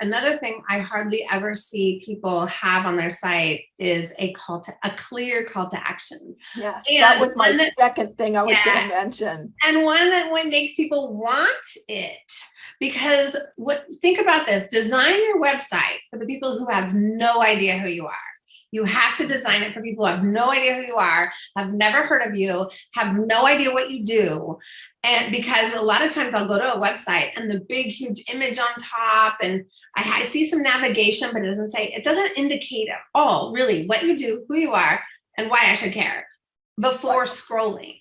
Another thing I hardly ever see people have on their site is a call to, a clear call to action. Yes, And that was my that- second thing I was Yeah. gonna mention. and one that one makes people want it because what think about this design your website for the people who have no idea who you are you have to design it for people who have no idea who you are have never heard of you have no idea what you do and because a lot of times i'll go to a website and the big huge image on top and i, I see some navigation but it doesn't say it doesn't indicate at all really what you do who you are and why i should care before scrolling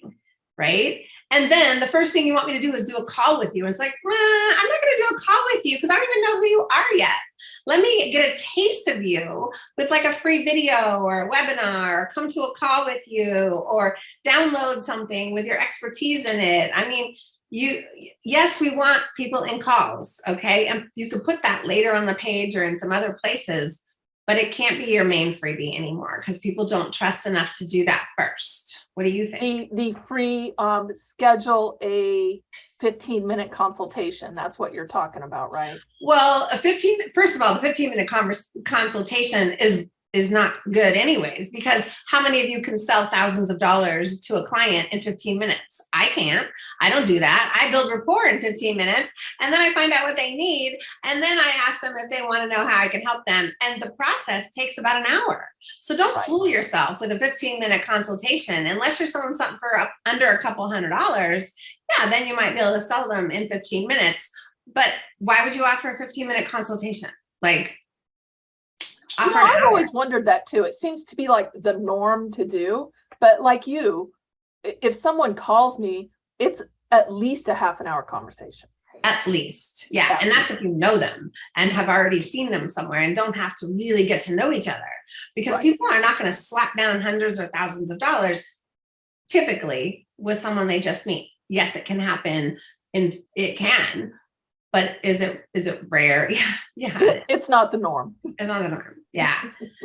right and then the first thing you want me to do is do a call with you. and It's like, well, I'm not going to do a call with you because I don't even know who you are yet. Let me get a taste of you with like a free video or a webinar or come to a call with you or download something with your expertise in it. I mean, you, yes, we want people in calls. Okay. And you can put that later on the page or in some other places, but it can't be your main freebie anymore because people don't trust enough to do that first. What do you think? The, the free, um, schedule a fifteen minute consultation. That's what you're talking about, right? Well, a 15, first of all, the 15 minute convers, consultation is is not good anyways, because how many of you can sell thousands of dollars to a client in 15 minutes? I can't, I don't do that. I build rapport in 15 minutes and then I find out what they need. And then I ask them if they wanna know how I can help them. And the process takes about an hour. So don't Right. fool yourself with a 15 minute consultation, unless you're selling something for up, under a couple hundred dollars, yeah, then you might be able to sell them in 15 minutes. But why would you offer a 15 minute consultation? Like, You know, I've hour. always wondered that too. It seems to be like the norm to do, but like you, if someone calls me, it's at least a half an hour conversation. At least, yeah. And that's if you know them and have already seen them somewhere and don't have to really get to know each other. Because Right. people are not going to slap down hundreds or thousands of dollars typically with someone they just meet. Yes, it can happen and it can, but is it is it rare? Yeah, yeah. It's not the norm. It's not the norm. Yeah.